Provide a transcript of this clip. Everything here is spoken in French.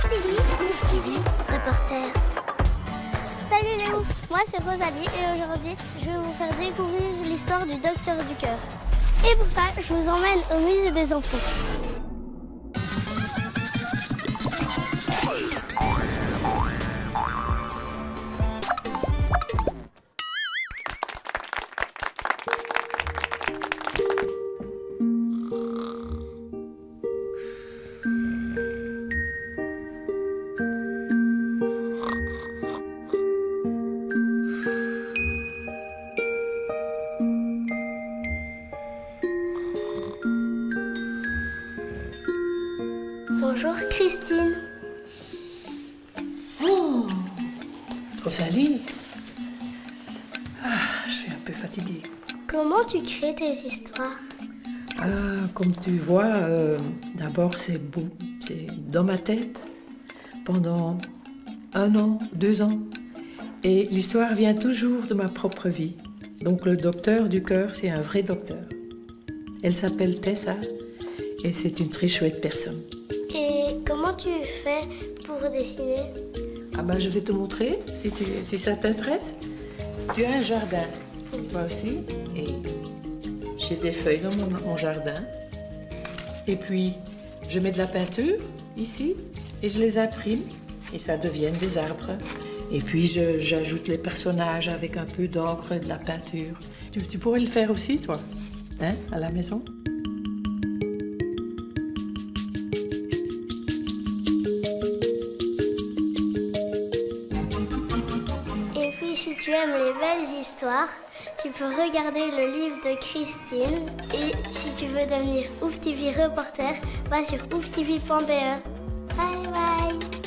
TV, reporter. Salut les moi c'est Rosalie et aujourd'hui je vais vous faire découvrir l'histoire du docteur du cœur. Et pour ça, je vous emmène au musée des enfants. Bonjour Christine. Oh Rosalie Ah, je suis un peu fatiguée. Comment tu crées tes histoires? Ah, comme tu vois, euh, d'abord c'est beau, c'est dans ma tête pendant un an, deux ans. Et l'histoire vient toujours de ma propre vie. Donc le docteur du cœur, c'est un vrai docteur. Elle s'appelle Tessa et c'est une très chouette personne. Tu fais pour dessiner Ah bah je vais te montrer si, si ça t'intéresse. Tu as un jardin, moi aussi, et j'ai des feuilles dans mon, jardin. Et puis je mets de la peinture ici et je les imprime et ça devient des arbres. Et puis j'ajoute les personnages avec un peu d'encre et de la peinture. Tu, tu pourrais le faire aussi toi, hein, à la maison? Si tu aimes les belles histoires, tu peux regarder le livre de Christine. Et si tu veux devenir Ouf TV reporter, va sur ouftv.be. Bye bye